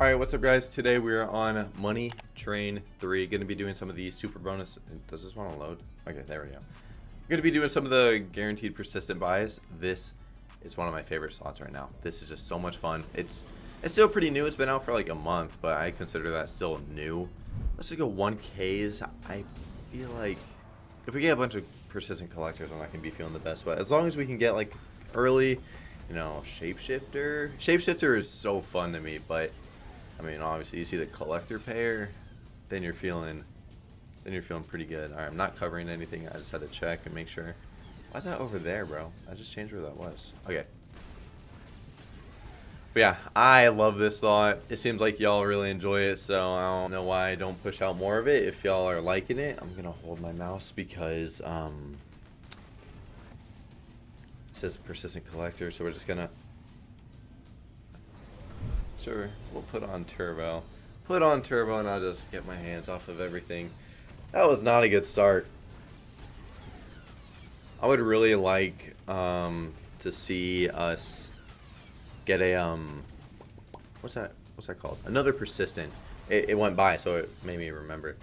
Alright, what's up guys? Today we are on Money Train 3. Going to be doing some of the super bonus... Does this want to load? Okay, there we go. Going to be doing some of the guaranteed persistent buys. This is one of my favorite slots right now. This is just so much fun. It's it's still pretty new. It's been out for like a month, but I consider that still new. Let's just go 1Ks. I feel like if we get a bunch of persistent collectors, I'm not going to be feeling the best. But as long as we can get like early, you know, shapeshifter. Shapeshifter is so fun to me, but I mean, obviously, you see the collector pair, then you're feeling, then you're feeling pretty good. All right, I'm not covering anything. I just had to check and make sure. Why's that over there, bro? I just changed where that was. Okay. But yeah, I love this thought. It seems like y'all really enjoy it, so I don't know why I don't push out more of it. If y'all are liking it, I'm gonna hold my mouse because um, it says persistent collector, so we're just gonna Sure, we'll put on turbo. Put on turbo and I'll just get my hands off of everything. That was not a good start. I would really like um, to see us get a um, what's that? What's that called? Another persistent. It, it went by, so it made me remember.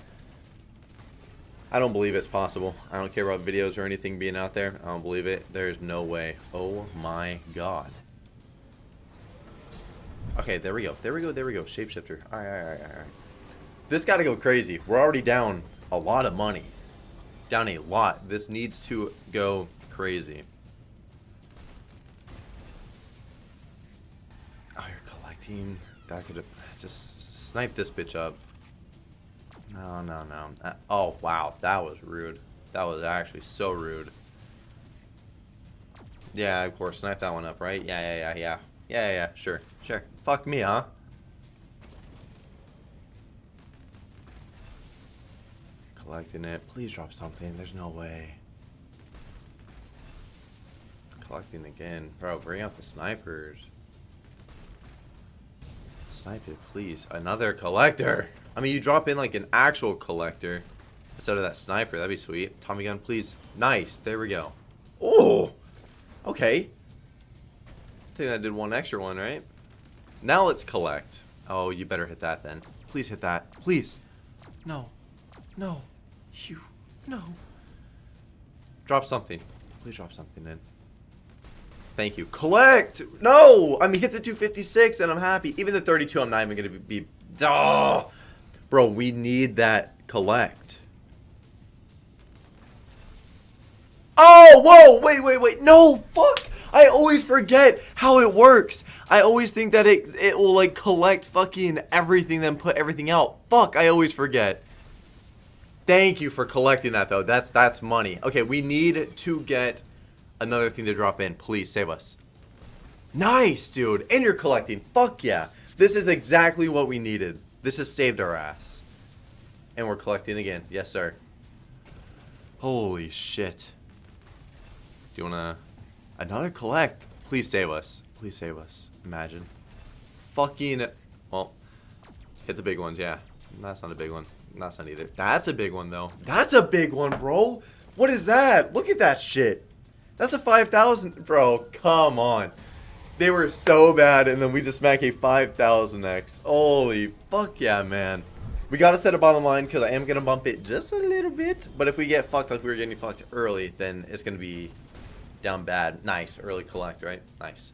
I don't believe it's possible. I don't care about videos or anything being out there. I don't believe it. There's no way. Oh my god. Okay, there we go. There we go. There we go. Shapeshifter. All right, all right, all right. This got to go crazy. We're already down a lot of money. Down a lot. This needs to go crazy. Oh, you're collecting. That could have just snipe this bitch up. No, no, no. Uh, oh, wow. That was rude. That was actually so rude. Yeah, of course. Snipe that one up, right? Yeah, yeah, yeah, yeah. Yeah, yeah. Sure, sure. Fuck me, huh? Collecting it. Please drop something. There's no way. Collecting again. Bro, bring out the snipers. Snipe it, please. Another collector. I mean, you drop in like an actual collector instead of that sniper. That'd be sweet. Tommy gun, please. Nice. There we go. Oh! Okay. Think that did one extra one, right? Now let's collect. Oh, you better hit that then. Please hit that. Please. No. No. You. No. Drop something. Please drop something in. Thank you. Collect! No! I mean, hit the 256 and I'm happy. Even the 32, I'm not even going to be... Oh! Bro, we need that collect. Oh, whoa! Wait, wait, wait. No! Fuck! I always forget how it works. I always think that it it will like collect fucking everything then put everything out. Fuck, I always forget. Thank you for collecting that though. That's that's money. Okay, we need to get another thing to drop in. Please save us. Nice, dude. And you're collecting. Fuck yeah. This is exactly what we needed. This has saved our ass. And we're collecting again. Yes, sir. Holy shit. Do you want to... Another collect. Please save us. Please save us. Imagine. Fucking... Well, hit the big ones, yeah. That's not a big one. That's not either. That's a big one, though. That's a big one, bro. What is that? Look at that shit. That's a 5,000. Bro, come on. They were so bad, and then we just smack a 5,000x. Holy fuck yeah, man. We gotta set a bottom line, because I am gonna bump it just a little bit. But if we get fucked like we were getting fucked early, then it's gonna be down bad. Nice. Early collect, right? Nice.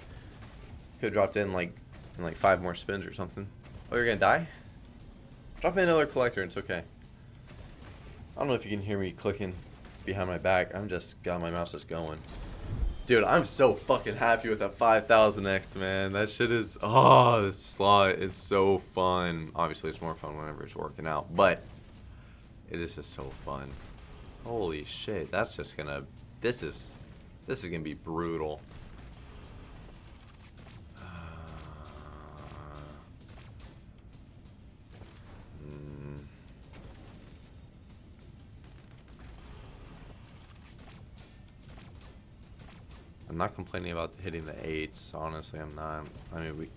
Could have dropped in like in like five more spins or something. Oh, you're gonna die? Drop in another collector it's okay. I don't know if you can hear me clicking behind my back. I'm just got my mouse is going. Dude, I'm so fucking happy with that 5000X, man. That shit is, oh, this slot is so fun. Obviously, it's more fun whenever it's working out, but it is just so fun. Holy shit, that's just gonna, this is this is going to be brutal. Hmm. I'm not complaining about hitting the eights. Honestly, I'm not. I mean, we.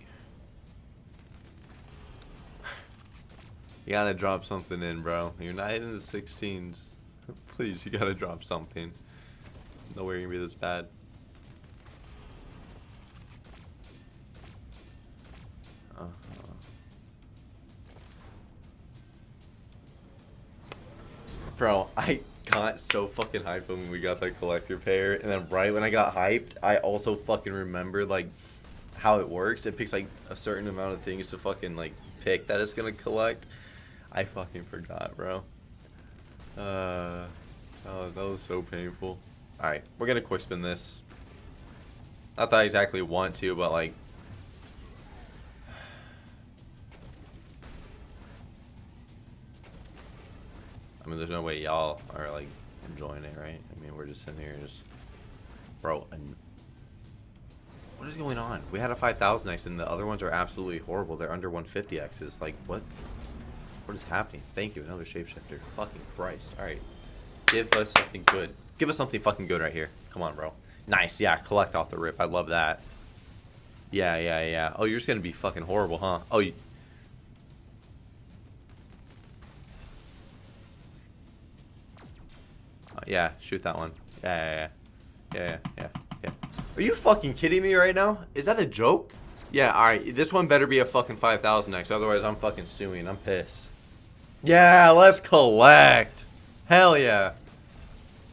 you gotta drop something in, bro. You're not hitting the 16s. Please, you gotta drop something no way gonna be this bad. Uh-huh. Bro, I got so fucking hyped when we got that collector pair, and then right when I got hyped, I also fucking remembered, like, how it works. It picks, like, a certain amount of things to fucking, like, pick that it's gonna collect. I fucking forgot, bro. Uh, oh, that was so painful. All right, we're gonna quick spin this. Not that I exactly want to, but like. I mean, there's no way y'all are like enjoying it, right? I mean, we're just sitting here just, bro. And what is going on? We had a 5,000x and the other ones are absolutely horrible. They're under 150x's. Like, what? What is happening? Thank you, another shapeshifter. Fucking Christ. Alright. Give us something good. Give us something fucking good right here. Come on, bro. Nice, yeah, collect off the rip. I love that. Yeah, yeah, yeah. Oh, you're just gonna be fucking horrible, huh? Oh, you... Uh, yeah, shoot that one. Yeah, yeah, yeah. Yeah, yeah, yeah. Are you fucking kidding me right now? Is that a joke? Yeah, alright. This one better be a fucking 5,000x. Otherwise, I'm fucking suing. I'm pissed. Yeah, let's collect. Hell yeah.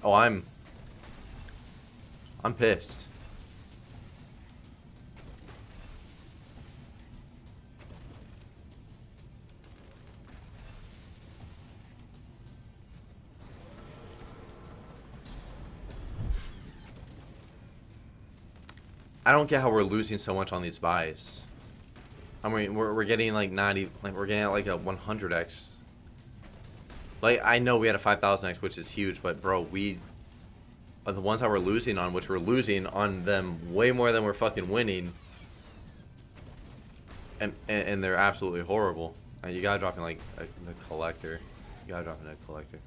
Oh, I'm... I'm pissed. I don't get how we're losing so much on these buys. I mean, we're, we're getting like 90, like we're getting like a 100x. Like, I know we had a 5000x, which is huge, but bro, we, are the ones that we're losing on, which we're losing on them way more than we're fucking winning. And, and, and they're absolutely horrible. And you gotta drop in like a, the collector. You gotta drop in a collector.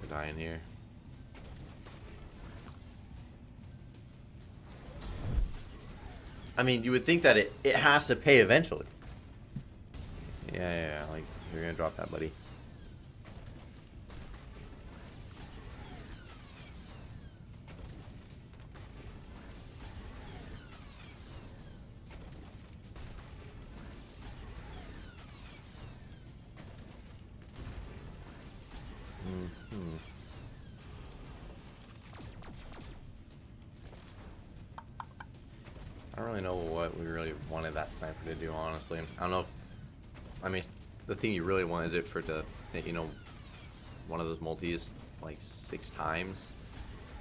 We're dying here. I mean, you would think that it, it has to pay eventually. Yeah, yeah, yeah, like, you're gonna drop that, buddy. Mm-hmm. I don't really know what we really wanted that sniper to do, honestly. I don't know if, I mean, the thing you really want is it for to, you know, one of those multis like six times.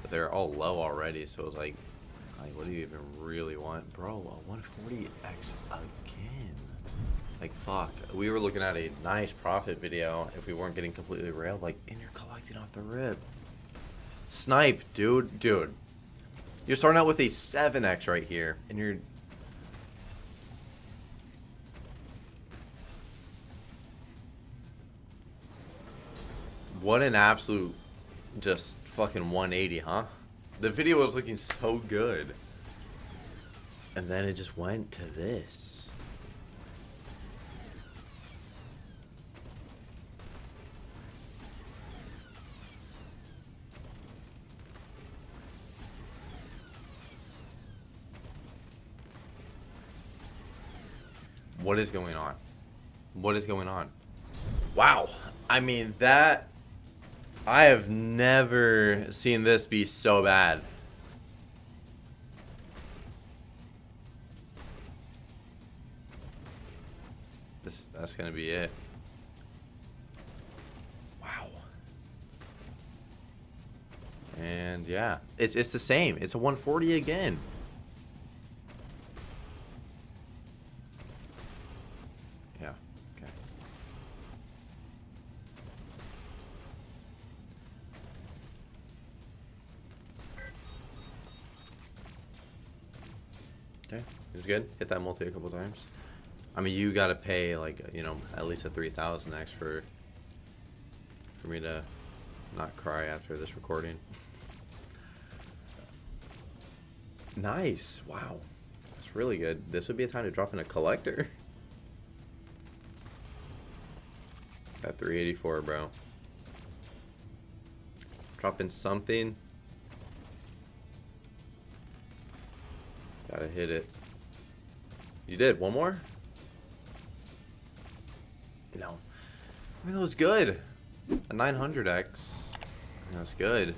But they're all low already, so it's like, like, what do you even really want? Bro, a 140x again. Like, fuck. We were looking at a nice profit video if we weren't getting completely railed. Like, and you're collecting off the rib. Snipe, dude. Dude, you're starting out with a 7x right here, and you're... What an absolute, just fucking 180, huh? The video was looking so good. And then it just went to this. What is going on? What is going on? Wow. I mean, that... I have never seen this be so bad. This, that's gonna be it. Wow. And yeah, it's, it's the same. It's a 140 again. It was good. Hit that multi a couple times. I mean, you gotta pay like you know at least a three thousand X for for me to not cry after this recording. nice. Wow. That's really good. This would be a time to drop in a collector. At 384, bro. Drop in something. Gotta hit it. You did. One more? know, I mean, that was good. A 900X. That's good.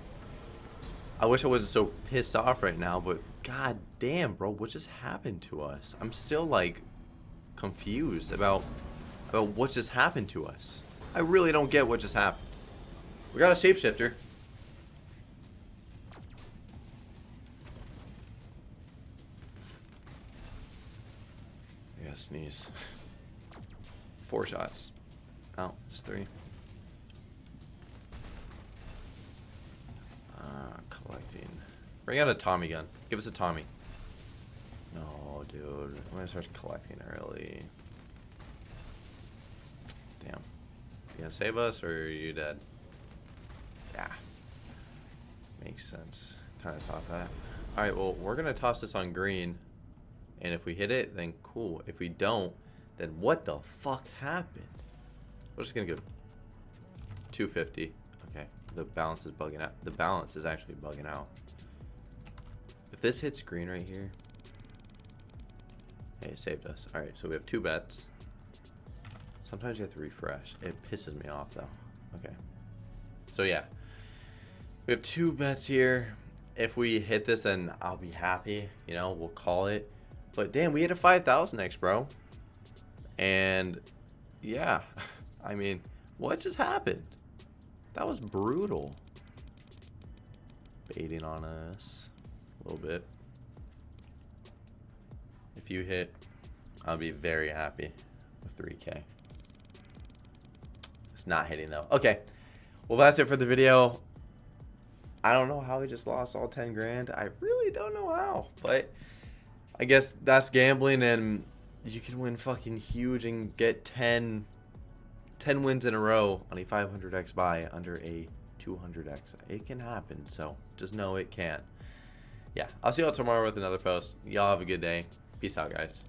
I wish I wasn't so pissed off right now, but god damn, bro, what just happened to us? I'm still, like, confused about, about what just happened to us. I really don't get what just happened. We got a shapeshifter. Yeah, sneeze. Four shots. Oh, just three. Uh, collecting. Bring out a Tommy gun. Give us a Tommy. No, dude. I'm gonna start collecting early. Damn. You gonna save us or are you dead? Yeah. Makes sense. Kind of thought that. Alright, well, we're gonna toss this on green. And if we hit it, then cool. If we don't, then what the fuck happened? We're just gonna go 250. Okay, the balance is bugging out. The balance is actually bugging out. If this hits green right here, hey, it saved us. All right, so we have two bets. Sometimes you have to refresh. It pisses me off though. Okay, so yeah, we have two bets here. If we hit this, then I'll be happy. You know, we'll call it. But damn, we hit a 5,000x, bro. And yeah, I mean, what just happened? That was brutal. Baiting on us a little bit. If you hit, I'll be very happy with 3K. It's not hitting though. Okay. Well, that's it for the video. I don't know how we just lost all 10 grand. I really don't know how, but I guess that's gambling and you can win fucking huge and get 10, 10 wins in a row on a 500x buy under a 200x. It can happen, so just know it can. Yeah, I'll see y'all tomorrow with another post. Y'all have a good day. Peace out, guys.